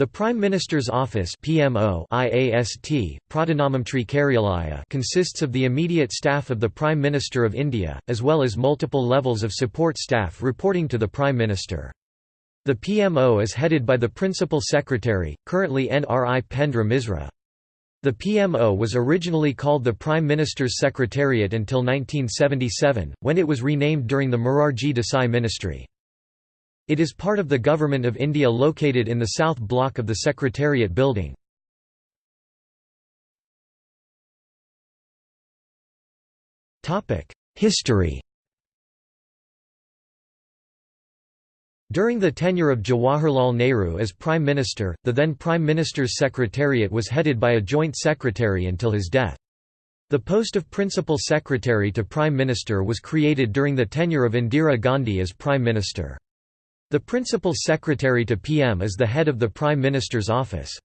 The Prime Minister's Office PMO IAST, consists of the immediate staff of the Prime Minister of India, as well as multiple levels of support staff reporting to the Prime Minister. The PMO is headed by the Principal Secretary, currently Nripendra Misra. The PMO was originally called the Prime Minister's Secretariat until 1977, when it was renamed during the Morarji Desai ministry. It is part of the Government of India located in the south block of the Secretariat building. History During the tenure of Jawaharlal Nehru as Prime Minister, the then Prime Minister's Secretariat was headed by a Joint Secretary until his death. The post of Principal Secretary to Prime Minister was created during the tenure of Indira Gandhi as Prime Minister. The Principal Secretary to PM is the head of the Prime Minister's office.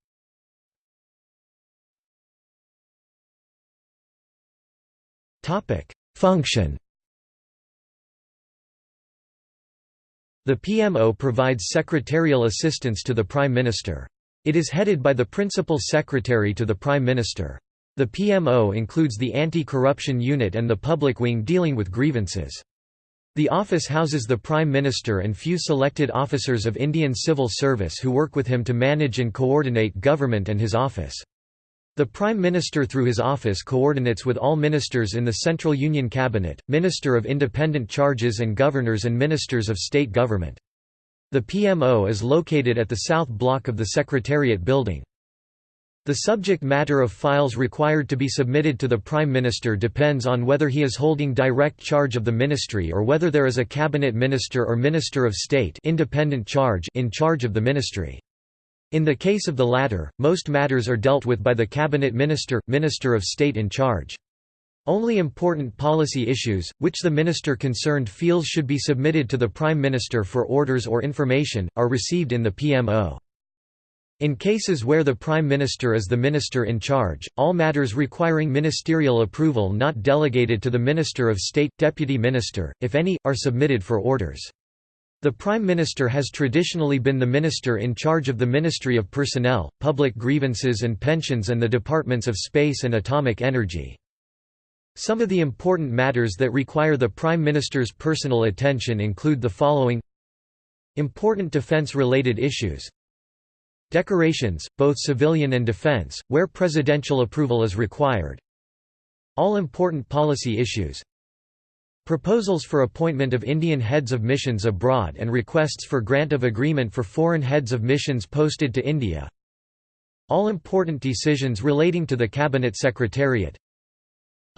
Function The PMO provides secretarial assistance to the Prime Minister. It is headed by the Principal Secretary to the Prime Minister. The PMO includes the Anti-Corruption Unit and the Public Wing dealing with grievances. The office houses the Prime Minister and few selected officers of Indian civil service who work with him to manage and coordinate government and his office. The Prime Minister through his office coordinates with all ministers in the Central Union Cabinet, Minister of Independent Charges and Governors and Ministers of State Government. The PMO is located at the south block of the Secretariat building. The subject matter of files required to be submitted to the Prime Minister depends on whether he is holding direct charge of the ministry or whether there is a cabinet minister or minister of state independent charge in charge of the ministry. In the case of the latter, most matters are dealt with by the cabinet minister, minister of state in charge. Only important policy issues, which the minister concerned feels should be submitted to the Prime Minister for orders or information, are received in the PMO. In cases where the Prime Minister is the minister in charge, all matters requiring ministerial approval not delegated to the Minister of State, Deputy Minister, if any, are submitted for orders. The Prime Minister has traditionally been the minister in charge of the Ministry of Personnel, Public Grievances and Pensions and the Departments of Space and Atomic Energy. Some of the important matters that require the Prime Minister's personal attention include the following Important defense-related issues Decorations, both civilian and defense, where presidential approval is required. All important policy issues. Proposals for appointment of Indian heads of missions abroad and requests for grant of agreement for foreign heads of missions posted to India. All important decisions relating to the Cabinet Secretariat.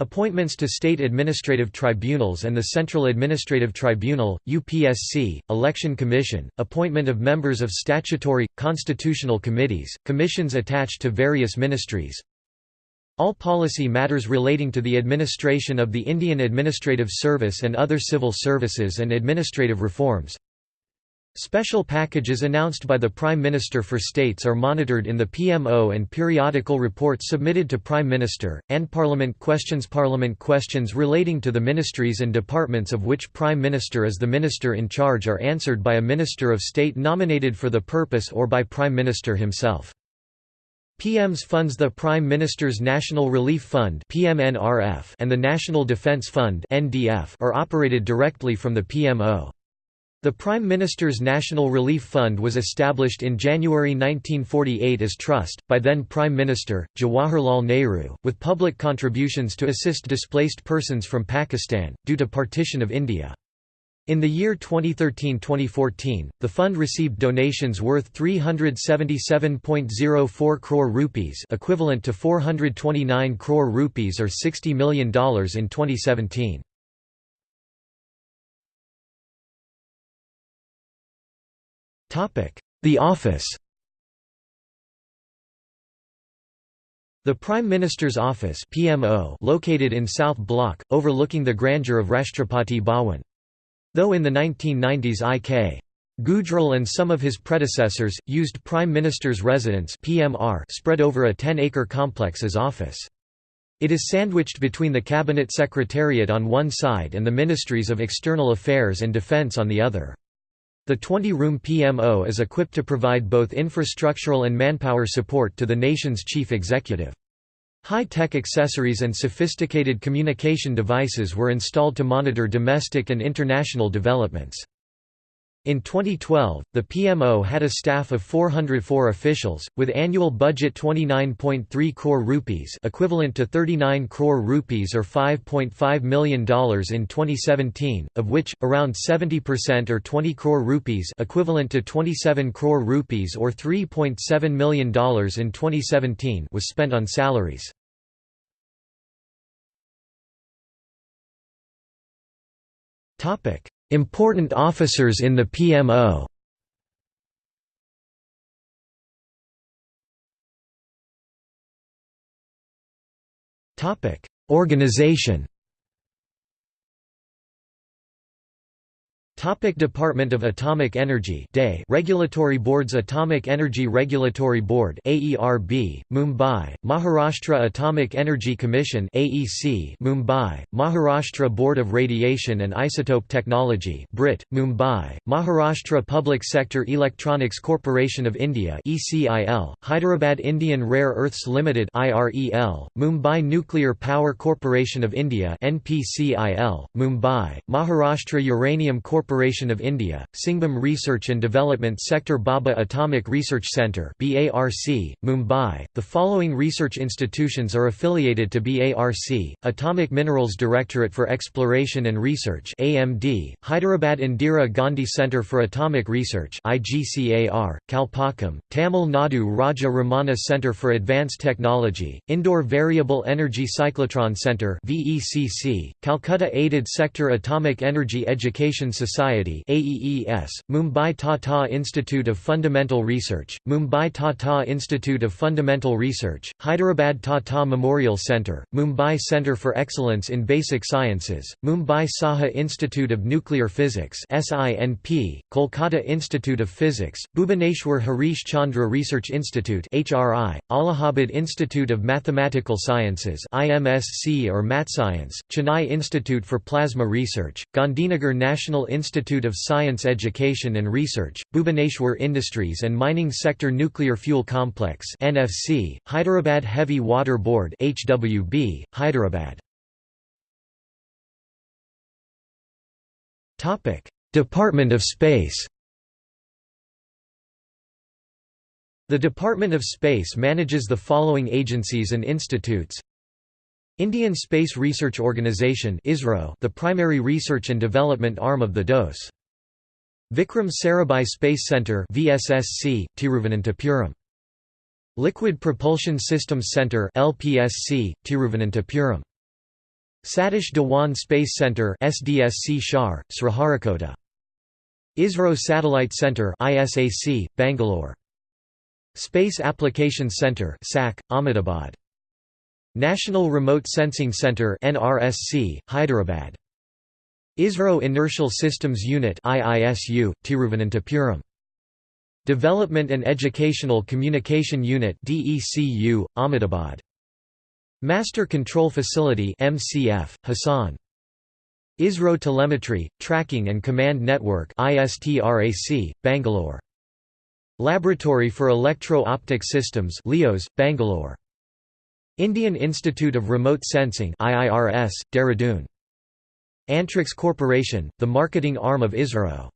Appointments to state administrative tribunals and the Central Administrative Tribunal, UPSC, Election Commission, appointment of members of statutory, constitutional committees, commissions attached to various ministries. All policy matters relating to the administration of the Indian Administrative Service and other civil services and administrative reforms. Special packages announced by the Prime Minister for states are monitored in the PMO and periodical reports submitted to Prime Minister, and Parliament questions Parliament questions relating to the ministries and departments of which Prime Minister is the minister in charge are answered by a Minister of State nominated for the purpose or by Prime Minister himself. PMs funds the Prime Minister's National Relief Fund and the National Defence Fund are operated directly from the PMO. The Prime Minister's National Relief Fund was established in January 1948 as trust, by then Prime Minister, Jawaharlal Nehru, with public contributions to assist displaced persons from Pakistan, due to partition of India. In the year 2013-2014, the fund received donations worth 377.04 crore rupees equivalent to 429 crore rupees or $60 million in 2017. The Office The Prime Minister's Office PMO located in South Block, overlooking the grandeur of Rashtrapati Bhawan. Though in the 1990s I.K. Gujral and some of his predecessors, used Prime Minister's residence PMR spread over a 10-acre complex as office. It is sandwiched between the Cabinet Secretariat on one side and the Ministries of External Affairs and Defence on the other. The 20-room PMO is equipped to provide both infrastructural and manpower support to the nation's chief executive. High-tech accessories and sophisticated communication devices were installed to monitor domestic and international developments. In 2012, the PMO had a staff of 404 officials, with annual budget 29.3 crore rupees equivalent to 39 crore rupees or $5.5 million in 2017, of which, around 70% or 20 crore rupees equivalent to 27 crore rupees or $3.7 million in 2017 was spent on salaries. Topic Important officers in the PMO Organization Topic Department of Atomic Energy DAE Regulatory Boards Atomic Energy Regulatory Board AERB, Mumbai, Maharashtra Atomic Energy Commission AEC, Mumbai, Maharashtra Board of Radiation and Isotope Technology BRIT, Mumbai, Maharashtra Public Sector Electronics Corporation of India ECIL, Hyderabad Indian Rare Earths Limited IREL, Mumbai Nuclear Power Corporation of India NPCIL, Mumbai, Maharashtra Uranium Corporation Corporation of India, Singhbhum Research and Development Sector Bhabha Atomic Research Centre BARC, Mumbai. The following research institutions are affiliated to BARC: Atomic Minerals Directorate for Exploration and Research (AMD), Hyderabad Indira Gandhi Centre for Atomic Research (IGCAR), Kalpakkam, Tamil Nadu Raja Ramanna Centre for Advanced Technology, Indore Variable Energy Cyclotron Centre (VECC), Calcutta Aided Sector Atomic Energy Education Society Society AEES, Mumbai Tata Institute of Fundamental Research, Mumbai Tata Institute of Fundamental Research, Hyderabad Tata Memorial Centre, Mumbai Centre for Excellence in Basic Sciences, Mumbai Saha Institute of Nuclear Physics SINP, Kolkata Institute of Physics, Bhubaneswar Harish Chandra Research Institute HRI, Allahabad Institute of Mathematical Sciences IMSC or MatScience, Chennai Institute for Plasma Research, Gandhinagar National Institute Institute of Science Education and Research, Bhubaneswar Industries and Mining Sector Nuclear Fuel Complex NFC, Hyderabad Heavy Water Board HWB, Hyderabad. Department of Space The Department of Space manages the following agencies and institutes Indian Space Research Organisation the primary research and development arm of the DOS. Vikram Sarabhai Space Centre VSSC, Tiruvananthapuram. Liquid Propulsion Systems Centre LPSC, Tiruvananthapuram. Satish Dhawan Space Centre SDSC Shar, Sriharikota. ISRO Satellite Centre ISAC, Bangalore. Space Applications Centre SAC, Ahmedabad. National Remote Sensing Center NRSC, Hyderabad. ISRO Inertial Systems Unit IISU, Tiruvananthapuram. Development and Educational Communication Unit DECU, Ahmedabad. Master Control Facility MCF, Hassan. ISRO Telemetry, Tracking and Command Network ISTRAC, Bangalore. Laboratory for Electro-Optic Systems LIOS, Bangalore. Indian Institute of Remote Sensing IIRS, Dehradun. Antrix Corporation, the marketing arm of ISRO.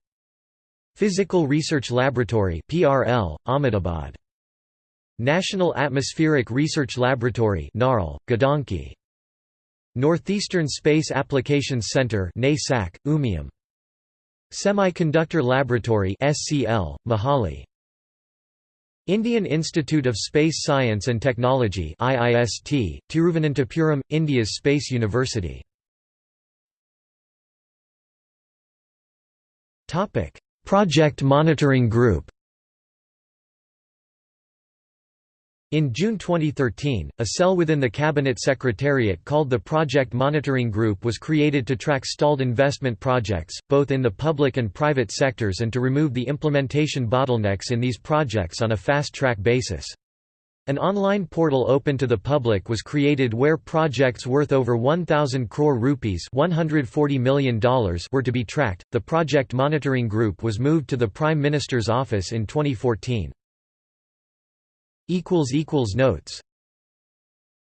Physical Research Laboratory PRL, Ahmedabad. National Atmospheric Research Laboratory NARL, Gadanki. Northeastern Space Applications Center NASAC, Umiam. Semiconductor Laboratory SCL, Mohali. Indian Institute of Space Science and Technology IIST, Tiruvananthapuram, India's Space University. Project Monitoring Group In June 2013, a cell within the Cabinet Secretariat called the Project Monitoring Group was created to track stalled investment projects, both in the public and private sectors and to remove the implementation bottlenecks in these projects on a fast-track basis. An online portal open to the public was created where projects worth over 1000 crore rupees, $140 million were to be tracked. The project monitoring group was moved to the Prime Minister's office in 2014. Notes